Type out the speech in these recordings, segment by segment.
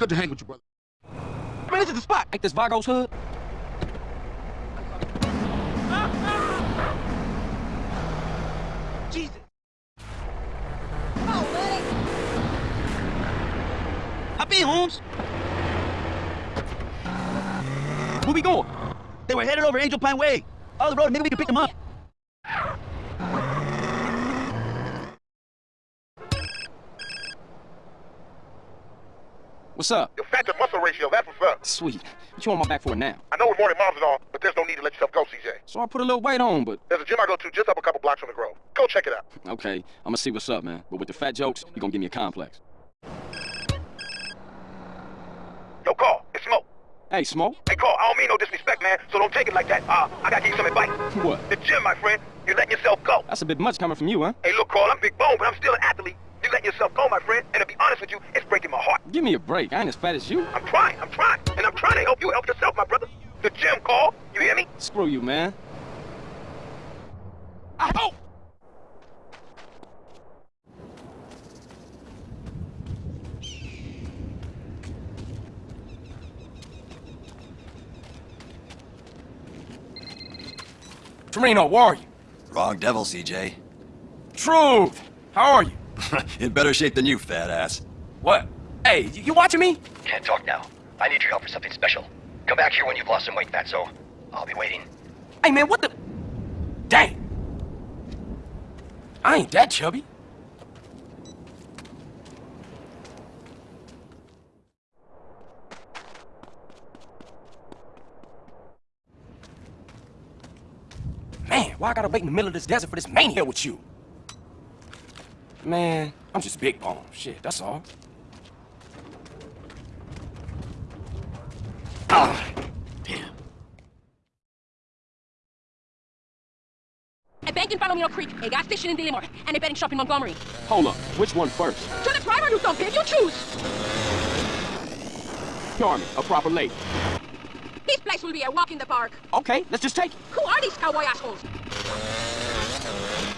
Good to hang with you, brother. Man, this is the spot. Ain't this Vagos hood? Jesus. Oh, buddy. Hop in, Holmes. Where we going? They were headed over Angel Pine Way. All the road, maybe we can pick them up. What's up? Your fat to muscle ratio, that's what's up. Sweet. What you on my back for now? I know we're mourning moms and all, but there's no need to let yourself go, CJ. So I put a little weight on, but There's a gym I go to just up a couple blocks from the Grove. Go check it out. okay, I'm gonna see what's up, man. But with the fat jokes, you're gonna give me a complex. Yo, Carl. It's Smoke. Hey, Smoke. Hey, Carl. I don't mean no disrespect, man, so don't take it like that. Uh, I gotta give you some advice. What? The gym, my friend. You're letting yourself go. That's a bit much coming from you, huh? Hey, look, Carl, I'm big bone, but I'm still an athlete. You're letting yourself go, my friend, and to be honest with you, it's breaking my heart. Give me a break. I ain't as fat as you. I'm trying, I'm trying, and I'm trying to help you help yourself, my brother. The gym, Carl. You hear me? Screw you, man. I hope. Tremino, where are you? Wrong devil, CJ. Truth! How are you? In better shape than you, fat ass. What? Hey, you, watching me? Can't talk now. I need your help for something special. Come back here when you've lost some weight, Fatso. I'll be waiting. Hey, man, what the... Dang. I ain't that chubby. Man, why I gotta wait in the middle of this desert for this mania with you? Man, I'm just big bone. Shit, that's all. Ah, damn. A bank in Palomino Creek, a gas station in Dillimore, and a betting shop in Montgomery. Hold up. Which one first? To the driver, you dumb pig, you choose! Charming, a proper lady. This place will be a walk in the park. Okay, let's just take it. Who are these cowboy assholes?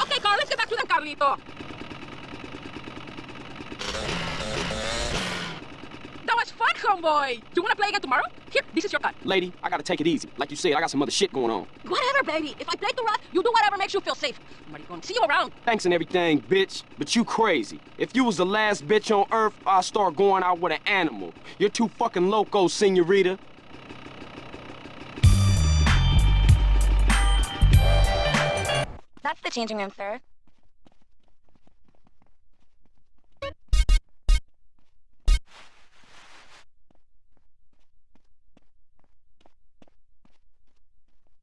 Okay, Carl, let's get back to them, Carlito. Homeboy. Do you want to play again tomorrow? Here, this is your cut. Lady, I gotta take it easy. Like you said, I got some other shit going on. Whatever, baby. If I play the rough, you do whatever makes you feel safe. Maricon, see you around. Thanks and everything, bitch, but you crazy. If you was the last bitch on Earth, I'd start going out with an animal. You're too fucking loco, senorita. That's the changing room, sir.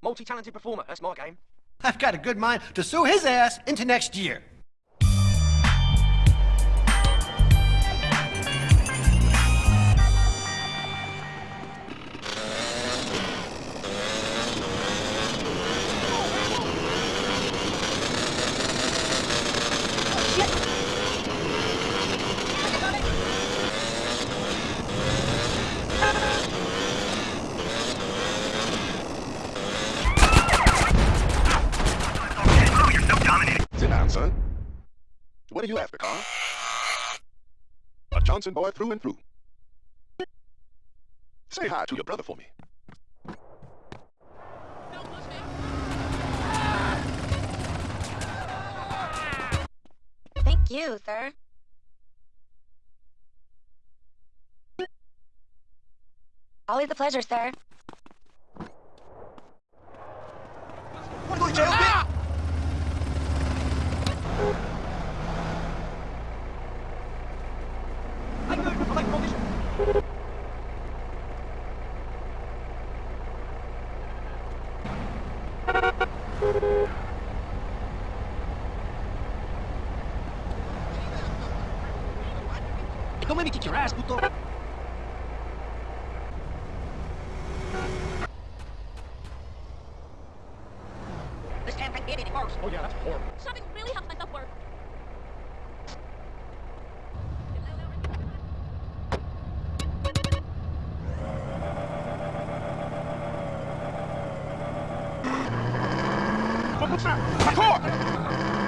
Multi-talented performer. That's my game. I've got a good mind to sue his ass into next year. What are you after, Carl? A Johnson boy through and through. Say hi to your brother for me. Thank you, sir. Always a pleasure, sir. Don't let me kick your ass, puto. This can't get any worse. Oh yeah, that's horrible. Shoving really helps my self-worth. Vamos lá! Acorda!